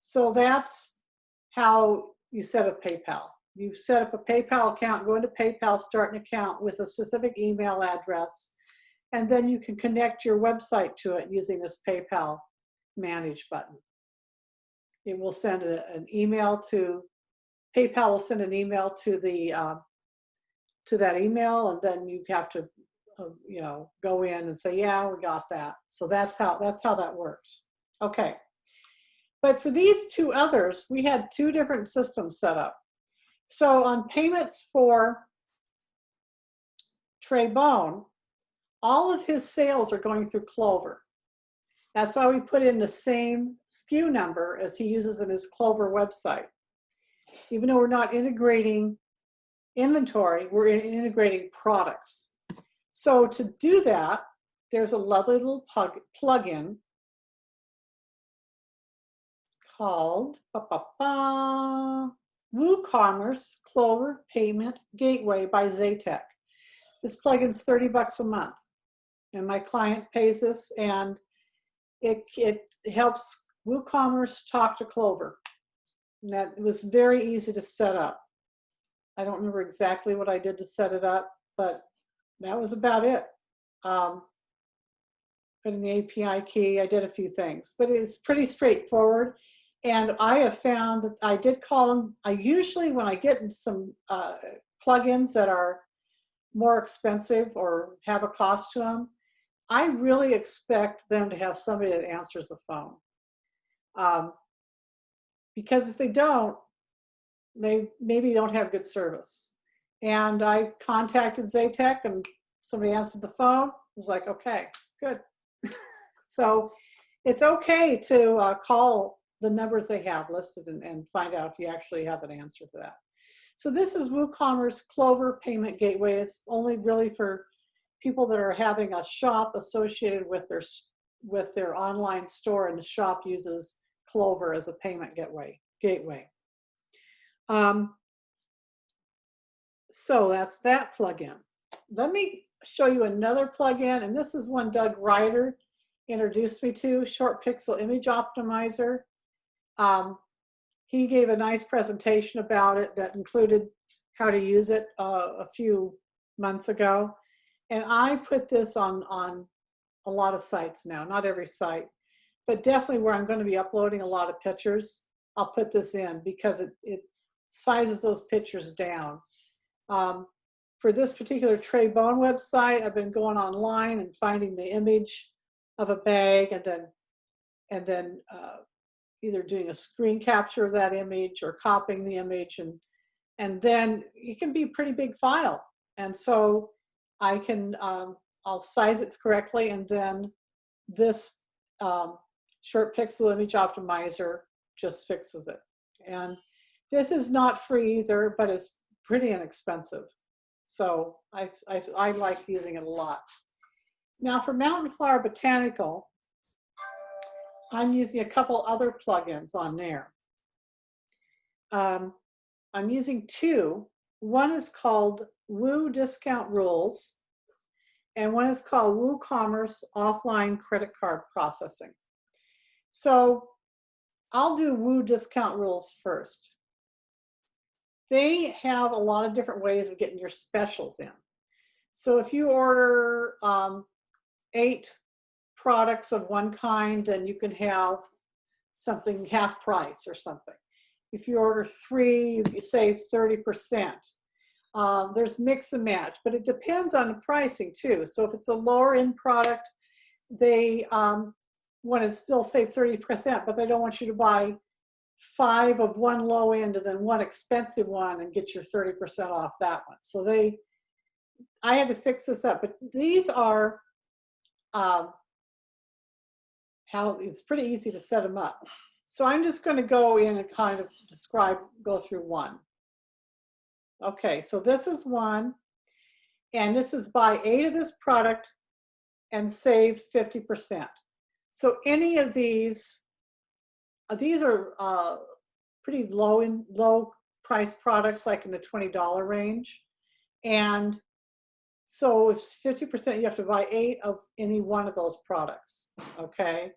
So that's how you set up PayPal. You set up a PayPal account, go into PayPal, start an account with a specific email address, and then you can connect your website to it using this PayPal Manage button. It will send a, an email to, PayPal will send an email to the, uh, to that email, and then you have to, uh, you know, go in and say, yeah, we got that. So that's how, that's how that works. Okay. But for these two others, we had two different systems set up. So on payments for Trey Bone, all of his sales are going through Clover. That's why we put in the same SKU number as he uses in his Clover website. Even though we're not integrating inventory, we're integrating products. So to do that, there's a lovely little plug, plugin called ba, ba, ba, WooCommerce Clover Payment Gateway by Zaytech. This plugin's 30 bucks a month. And my client pays this and it, it helps WooCommerce talk to Clover. And that it was very easy to set up. I don't remember exactly what I did to set it up, but that was about it. Um, put in the API key, I did a few things, but it's pretty straightforward. And I have found that I did call them, I usually, when I get some uh, plugins that are more expensive or have a cost to them, I really expect them to have somebody that answers the phone. Um, because if they don't, they maybe don't have good service. And I contacted Zaytech and somebody answered the phone. I was like, okay, good. so it's okay to uh, call the numbers they have listed and, and find out if you actually have an answer to that. So this is WooCommerce Clover Payment Gateway. It's only really for people that are having a shop associated with their with their online store and the shop uses Clover as a payment gateway. gateway. Um, so that's that plugin. Let me show you another plugin, and this is one Doug Ryder introduced me to, ShortPixel Image Optimizer. Um, he gave a nice presentation about it that included how to use it uh, a few months ago. And I put this on, on a lot of sites now, not every site, but definitely where I'm going to be uploading a lot of pictures, I'll put this in because it, it sizes those pictures down. Um, for this particular Trey Bone website, I've been going online and finding the image of a bag and then and then uh, either doing a screen capture of that image or copying the image and and then it can be a pretty big file. And so I can, um, I'll size it correctly and then this um, short pixel image optimizer just fixes it. And this is not free either, but it's pretty inexpensive. So I, I, I like using it a lot. Now for Mountain Flower Botanical, I'm using a couple other plugins on there. Um, I'm using two. One is called Woo Discount Rules, and one is called WooCommerce Offline Credit Card Processing. So I'll do Woo Discount Rules first. They have a lot of different ways of getting your specials in. So if you order um, eight products of one kind, then you can have something half price or something. If you order three, you save 30%. Um, there's mix and match, but it depends on the pricing too. So if it's a lower end product, they um, want to still save 30%, but they don't want you to buy five of one low end and then one expensive one and get your 30% off that one. So they, I had to fix this up, but these are um, how it's pretty easy to set them up. So I'm just going to go in and kind of describe, go through one. Okay, so this is one, and this is buy eight of this product and save 50%. So any of these, uh, these are uh, pretty low in low price products, like in the $20 range. And so fifty percent, you have to buy eight of any one of those products, okay?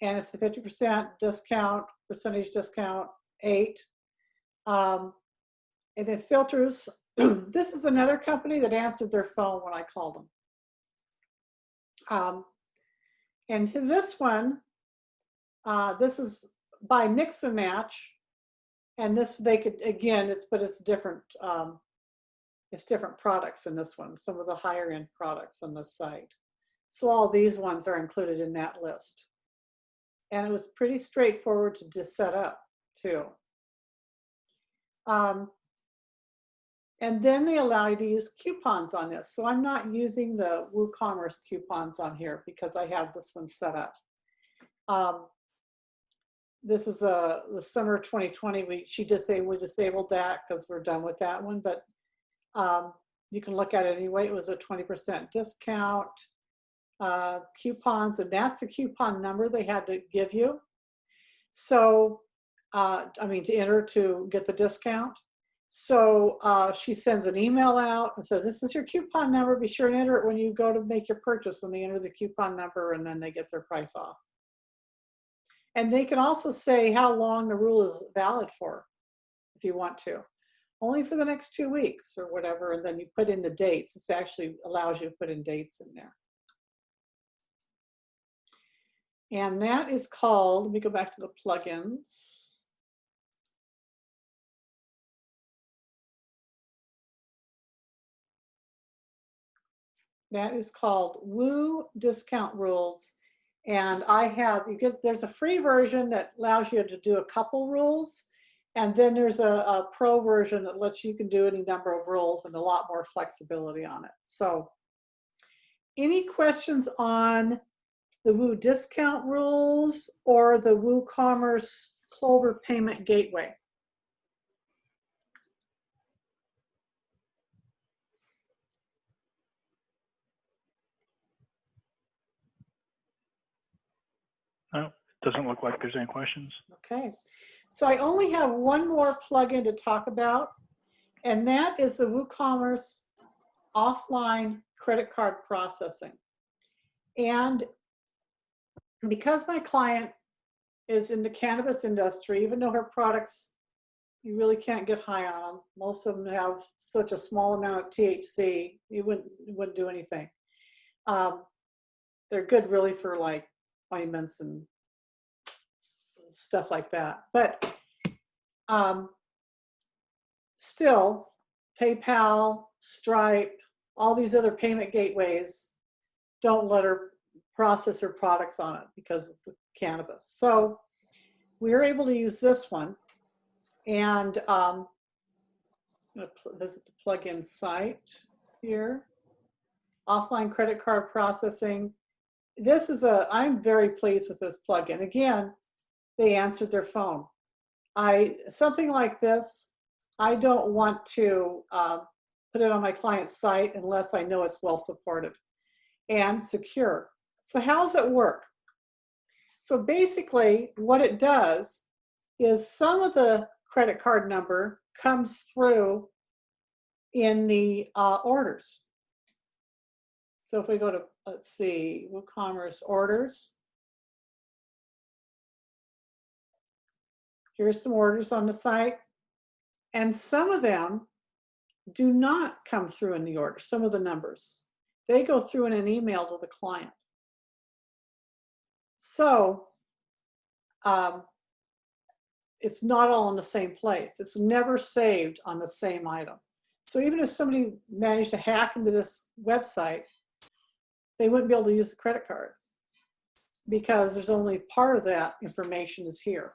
And it's the fifty percent discount, percentage discount, eight. Um, and it filters, this is another company that answered their phone when I called them. Um, and this one, uh, this is by mix and match. And this, they could, again, it's, but it's different, um, it's different products in this one, some of the higher end products on this site. So all these ones are included in that list. And it was pretty straightforward to just set up too. Um, and then they allow you to use coupons on this. So I'm not using the WooCommerce coupons on here because I have this one set up. Um, this is a the summer 2020 we she disabled we disabled that because we're done with that one but um, you can look at it anyway it was a 20% discount uh, coupons and that's the coupon number they had to give you so uh, I mean to enter to get the discount so uh, she sends an email out and says this is your coupon number be sure and enter it when you go to make your purchase and they enter the coupon number and then they get their price off and they can also say how long the rule is valid for, if you want to. Only for the next two weeks or whatever, and then you put in the dates. This actually allows you to put in dates in there. And that is called, let me go back to the plugins. That is called Woo Discount Rules and I have, you get, there's a free version that allows you to do a couple rules. And then there's a, a, pro version that lets you can do any number of rules and a lot more flexibility on it. So any questions on the Woo discount rules or the WooCommerce Clover payment gateway? No, doesn't look like there's any questions. Okay, so I only have one more plugin to talk about, and that is the WooCommerce offline credit card processing. And because my client is in the cannabis industry, even though her products, you really can't get high on them. Most of them have such a small amount of THC, you wouldn't, wouldn't do anything. Um, they're good really for like appointments and stuff like that. But um, still, PayPal, Stripe, all these other payment gateways don't let her process her products on it because of the cannabis. So we are able to use this one. And um, I'm going to visit the plugin site here. Offline credit card processing this is a, I'm very pleased with this plugin. Again, they answered their phone. I, something like this, I don't want to uh, put it on my client's site unless I know it's well supported and secure. So how does it work? So basically what it does is some of the credit card number comes through in the uh, orders. So if we go to let's see, WooCommerce orders. Here's some orders on the site. And some of them do not come through in the order, some of the numbers. They go through in an email to the client. So um, it's not all in the same place. It's never saved on the same item. So even if somebody managed to hack into this website, they wouldn't be able to use the credit cards because there's only part of that information is here.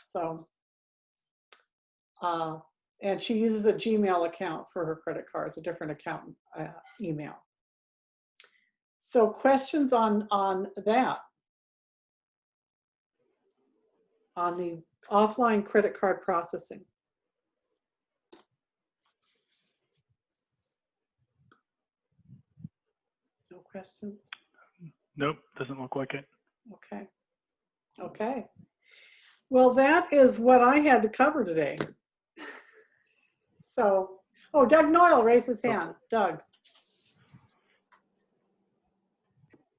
So, uh, and she uses a Gmail account for her credit cards, a different account uh, email. So questions on, on that? On the offline credit card processing? No questions? Nope, doesn't look like it. Okay. Okay. Well, that is what I had to cover today. So Oh, Doug Noyle raised his hand. Doug.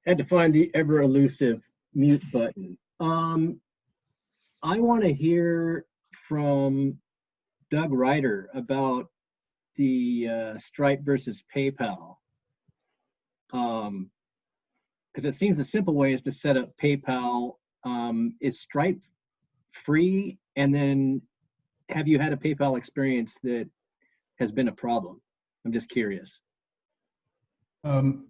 Had to find the ever elusive mute button. Um, I want to hear from Doug Ryder about the uh, Stripe versus PayPal. Um, because it seems the simple way is to set up PayPal. Um, is Stripe free? And then have you had a PayPal experience that has been a problem? I'm just curious. Um,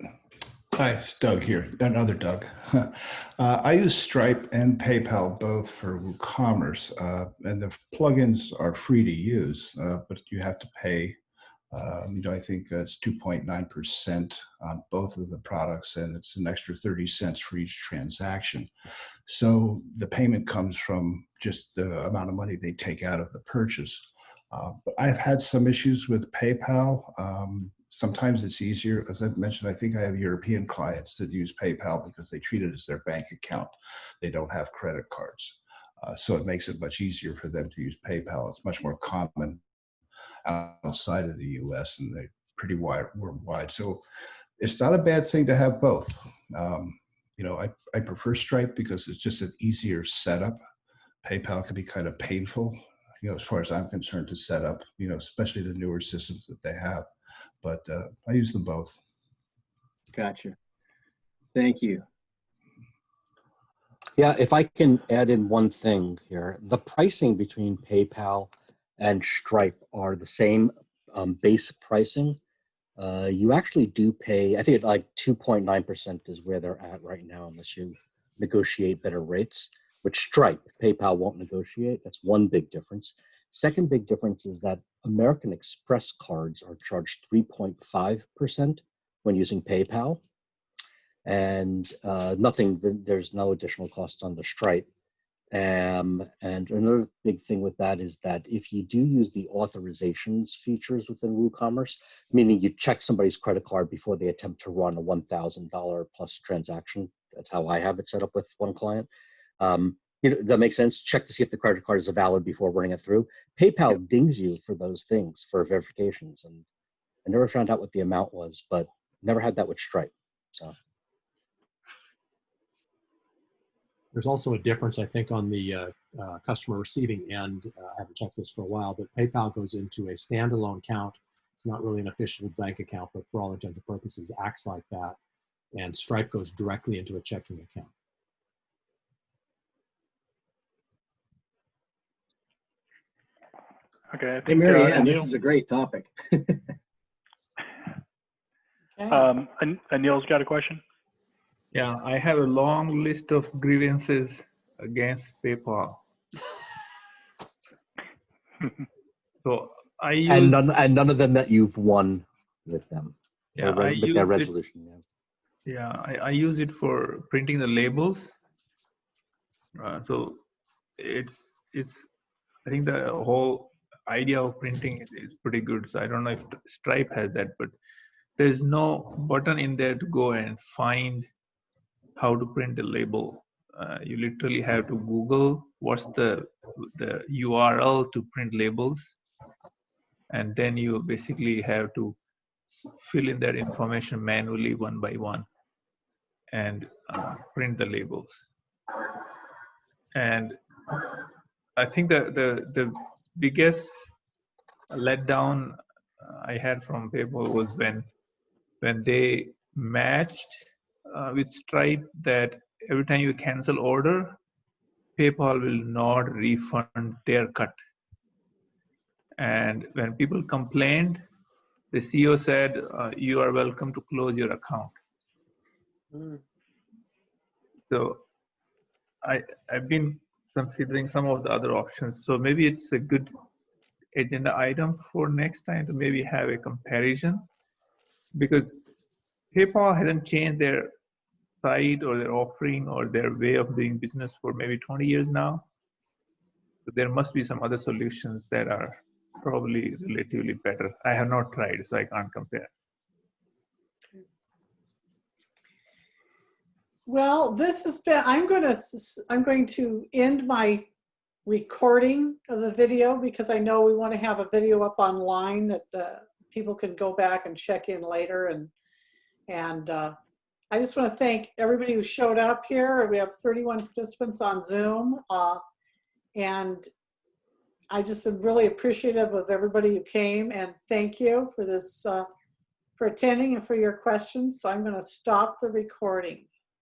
hi, it's Doug here, another Doug. uh, I use Stripe and PayPal both for WooCommerce, uh, and the plugins are free to use, uh, but you have to pay. Um, you know, I think it's 2.9% on both of the products, and it's an extra 30 cents for each transaction. So the payment comes from just the amount of money they take out of the purchase. Uh, I've had some issues with PayPal. Um, sometimes it's easier. As I've mentioned, I think I have European clients that use PayPal because they treat it as their bank account. They don't have credit cards. Uh, so it makes it much easier for them to use PayPal. It's much more common outside of the US and they're pretty wide worldwide. So it's not a bad thing to have both. Um, you know, I, I prefer Stripe because it's just an easier setup. PayPal can be kind of painful, you know, as far as I'm concerned to set up, you know, especially the newer systems that they have. But uh, I use them both. Gotcha. Thank you. Yeah, if I can add in one thing here, the pricing between PayPal and Stripe are the same um, base pricing. Uh, you actually do pay, I think it's like 2.9% is where they're at right now, unless you negotiate better rates, which Stripe, PayPal won't negotiate. That's one big difference. Second big difference is that American Express cards are charged 3.5% when using PayPal. And uh, nothing, there's no additional costs on the Stripe. Um, and another big thing with that is that if you do use the authorizations features within WooCommerce, meaning you check somebody's credit card before they attempt to run a $1,000 plus transaction, that's how I have it set up with one client. Um, you know, that makes sense. Check to see if the credit card is valid before running it through. PayPal yep. dings you for those things for verifications, and I never found out what the amount was, but never had that with Stripe. So. There's also a difference, I think, on the uh, uh, customer receiving end. Uh, I haven't checked this for a while, but PayPal goes into a standalone account. It's not really an official bank account, but for all intents and purposes, acts like that. And Stripe goes directly into a checking account. Okay. I Hey, think, uh, Mary Ann, this is a great topic. Okay. um, An- Anil's got a question. Yeah, I have a long list of grievances against PayPal. So I use And none, and none of them that you've won with them, yeah, or I with use their it, resolution. Yeah. yeah, I, I use it for printing the labels. Uh, so it's it's I think the whole idea of printing is, pretty good. So I don't know if Stripe has that, but there's no button in there to go and find how to print a label. Uh, you literally have to Google what's the the URL to print labels, and then you basically have to fill in that information manually one by one, and uh, print the labels. And I think the the the biggest letdown uh, I had from PayPal was when when they matched uh, with Stripe that every time you cancel order, PayPal will not refund their cut. And when people complained, the CEO said, uh, "You are welcome to close your account." Mm. So I I've been considering some of the other options. So maybe it's a good agenda item for next time to maybe have a comparison because PayPal hasn't changed their site or their offering or their way of doing business for maybe 20 years now. So there must be some other solutions that are probably relatively better. I have not tried, so I can't compare. Well, this has been, I'm going to, I'm going to end my recording of the video because I know we want to have a video up online that the people can go back and check in later and, and uh, I just want to thank everybody who showed up here. We have 31 participants on Zoom. uh, And I just am really appreciative of everybody who came and thank you for this, uh, for attending and for your questions. So I'm going to stop the recording.